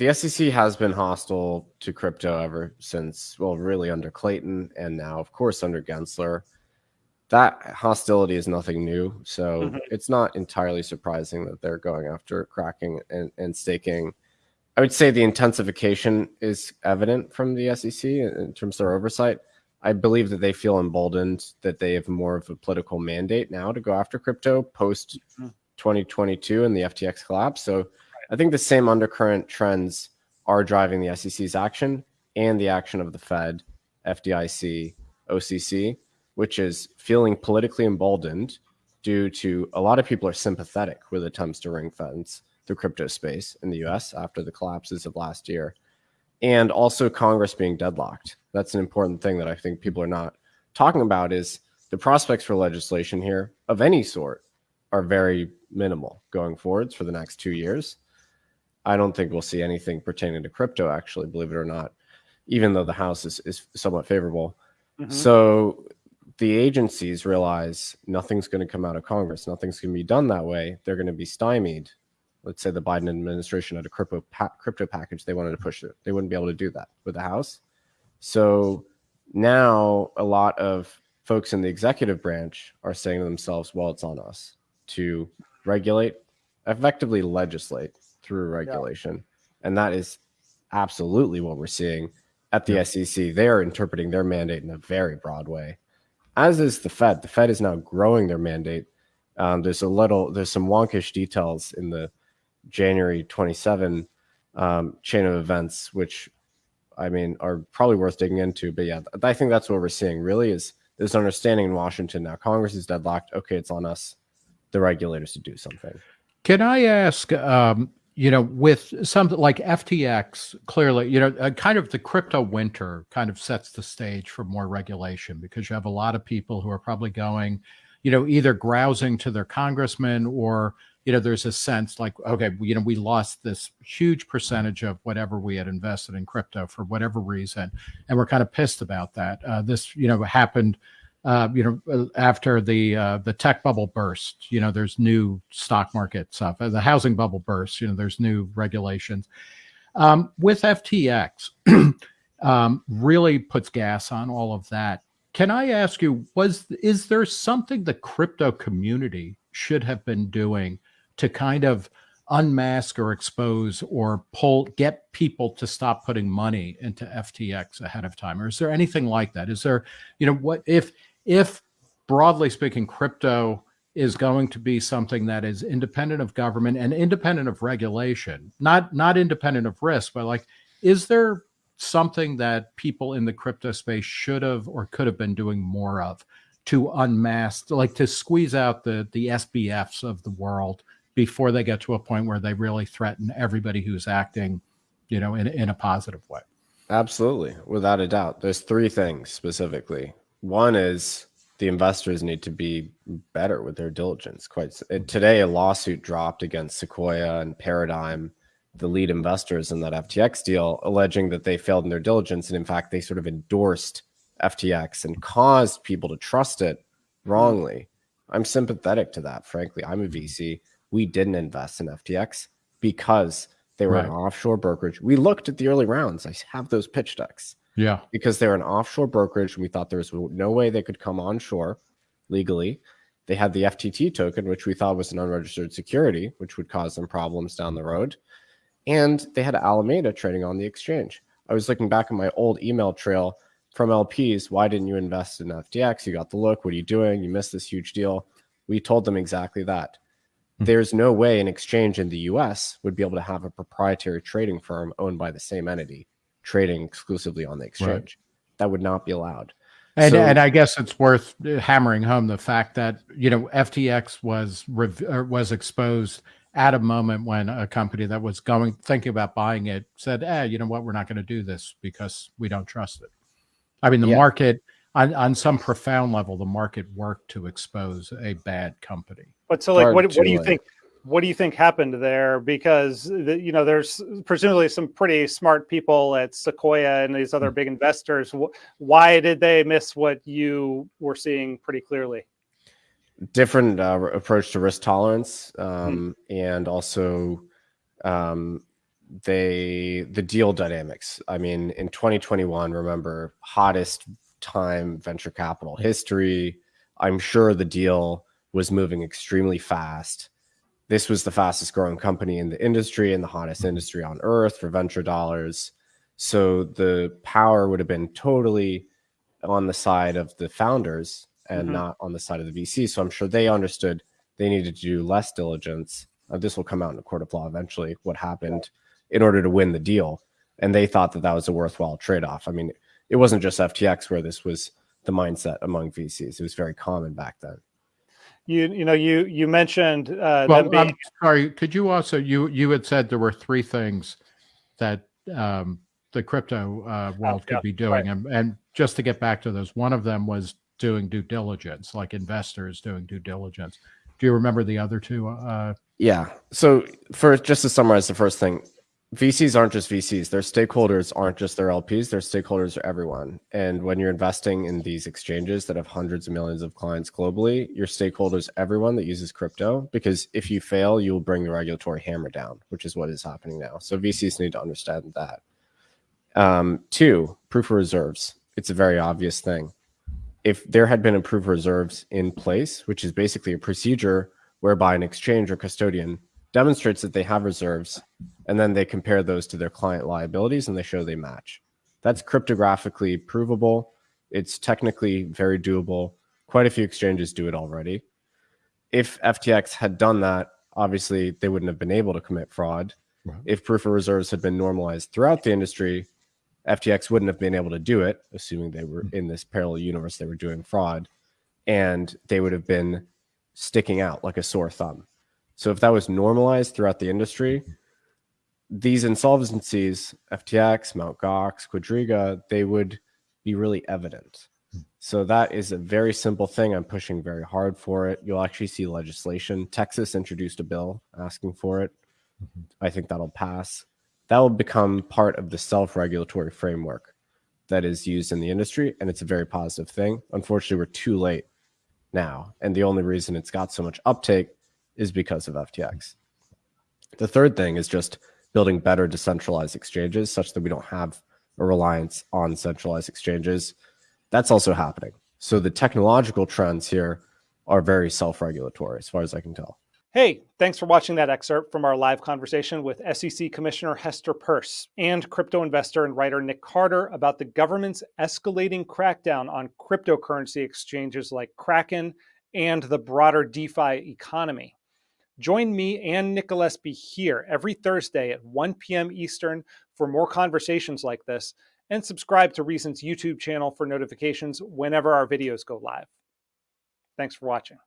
the SEC has been hostile to crypto ever since, well, really under Clayton and now, of course, under Gensler. That hostility is nothing new. So mm-hmm. it's not entirely surprising that they're going after Kraken and, and staking. I would say the intensification is evident from the SEC in terms of their oversight. I believe that they feel emboldened that they have more of a political mandate now to go after crypto post 2022 mm-hmm. and the FTX collapse. So I think the same undercurrent trends are driving the SEC's action and the action of the Fed, FDIC, OCC, which is feeling politically emboldened due to a lot of people are sympathetic with attempts to ring fence the crypto space in the US after the collapses of last year. And also Congress being deadlocked. That's an important thing that I think people are not talking about is the prospects for legislation here of any sort are very minimal going forwards for the next two years. I don't think we'll see anything pertaining to crypto, actually, believe it or not, even though the House is, is somewhat favorable. Mm-hmm. So the agencies realize nothing's going to come out of Congress, nothing's going to be done that way. They're going to be stymied. Let's say the Biden administration had a crypto pa- crypto package they wanted to push it. They wouldn't be able to do that with the House. So now a lot of folks in the executive branch are saying to themselves, well, it's on us to regulate, effectively legislate through regulation. Yeah. And that is absolutely what we're seeing at the yeah. SEC. They are interpreting their mandate in a very broad way, as is the Fed. The Fed is now growing their mandate. Um, there's a little, there's some wonkish details in the January 27 um, chain of events, which I mean are probably worth digging into. But yeah, I think that's what we're seeing. Really, is there's understanding in Washington now. Congress is deadlocked. Okay, it's on us, the regulators, to do something. Can I ask? Um, you know, with something like FTX, clearly, you know, uh, kind of the crypto winter kind of sets the stage for more regulation because you have a lot of people who are probably going, you know, either grousing to their congressman or, you know, there's a sense like, okay, you know, we lost this huge percentage of whatever we had invested in crypto for whatever reason. And we're kind of pissed about that. Uh, this, you know, happened uh, you know, uh, after the uh, the tech bubble burst, you know, there's new stock market stuff. The housing bubble burst, you know, there's new regulations. Um, with FTX, um, really puts gas on all of that. Can I ask you, was is there something the crypto community should have been doing to kind of unmask or expose or pull get people to stop putting money into FTX ahead of time or is there anything like that is there you know what if if broadly speaking, crypto is going to be something that is independent of government and independent of regulation, not not independent of risk, but like, is there something that people in the crypto space should have or could have been doing more of to unmask, like to squeeze out the the SBFs of the world before they get to a point where they really threaten everybody who's acting, you know, in in a positive way? Absolutely, without a doubt. There's three things specifically one is the investors need to be better with their diligence. Quite today, a lawsuit dropped against Sequoia and Paradigm, the lead investors in that FTX deal, alleging that they failed in their diligence, and in fact, they sort of endorsed FTX and caused people to trust it wrongly. I'm sympathetic to that. Frankly, I'm a mm-hmm. VC. We didn't invest in FTX because they were right. an offshore brokerage. We looked at the early rounds. I have those pitch decks. Yeah. Because they're an offshore brokerage. And we thought there was no way they could come onshore legally. They had the FTT token, which we thought was an unregistered security, which would cause them problems down the road. And they had Alameda trading on the exchange. I was looking back at my old email trail from LPs. Why didn't you invest in FTX? You got the look. What are you doing? You missed this huge deal. We told them exactly that. Mm-hmm. There's no way an exchange in the US would be able to have a proprietary trading firm owned by the same entity trading exclusively on the exchange. Right. That would not be allowed. And, so, and I guess it's worth hammering home the fact that you know FTX was was exposed at a moment when a company that was going thinking about buying it said, "Eh, you know what? We're not going to do this because we don't trust it." I mean, the yeah. market on on some profound level, the market worked to expose a bad company. But so, like, what, what do you think? What do you think happened there? Because the, you know, there's presumably some pretty smart people at Sequoia and these other hmm. big investors. Why did they miss what you were seeing pretty clearly? Different uh, approach to risk tolerance, um, mm-hmm. and also um, they the deal dynamics. I mean, in 2021, remember hottest time venture capital history. I'm sure the deal was moving extremely fast. This was the fastest growing company in the industry and the hottest industry on earth for venture dollars. So the power would have been totally on the side of the founders and mm-hmm. not on the side of the VC. So I'm sure they understood they needed to do less diligence. Uh, this will come out in a court of law eventually, what happened in order to win the deal. And they thought that that was a worthwhile trade off. I mean, it wasn't just FTX where this was the mindset among VCs. It was very common back then. You you know you you mentioned uh, well, being... I'm sorry. Could you also you you had said there were three things that um, the crypto uh, world oh, could yeah, be doing, right. and, and just to get back to those, one of them was doing due diligence, like investors doing due diligence. Do you remember the other two? Uh, yeah. So, first, just to summarize the first thing, VCs aren't just VCs. Their stakeholders aren't just their LPs. Their stakeholders are everyone. And when you're investing in these exchanges that have hundreds of millions of clients globally, your stakeholders, everyone that uses crypto, because if you fail, you will bring the regulatory hammer down, which is what is happening now. So VCs need to understand that. Um, two, proof of reserves. It's a very obvious thing. If there had been a proof of reserves in place, which is basically a procedure whereby an exchange or custodian demonstrates that they have reserves, and then they compare those to their client liabilities and they show they match. That's cryptographically provable. It's technically very doable. Quite a few exchanges do it already. If FTX had done that, obviously they wouldn't have been able to commit fraud. Right. If proof of reserves had been normalized throughout the industry, FTX wouldn't have been able to do it, assuming they were hmm. in this parallel universe, they were doing fraud, and they would have been sticking out like a sore thumb. So if that was normalized throughout the industry, these insolvencies, FTX, Mt. Gox, Quadriga, they would be really evident. So that is a very simple thing. I'm pushing very hard for it. You'll actually see legislation. Texas introduced a bill asking for it. Mm-hmm. I think that'll pass. That will become part of the self regulatory framework that is used in the industry. And it's a very positive thing. Unfortunately, we're too late now. And the only reason it's got so much uptake is because of FTX. The third thing is just building better decentralized exchanges such that we don't have a reliance on centralized exchanges. That's also happening. So the technological trends here are very self regulatory, as far as I can tell. Hey, thanks for watching that excerpt from our live conversation with SEC Commissioner Hester Peirce and crypto investor and writer Nick Carter about the government's escalating crackdown on cryptocurrency exchanges like Kraken and the broader DeFi economy. Join me and Nick Gillespie here every Thursday at 1 p.m. Eastern for more conversations like this, and subscribe to Reason's YouTube channel for notifications whenever our videos go live. Thanks for watching.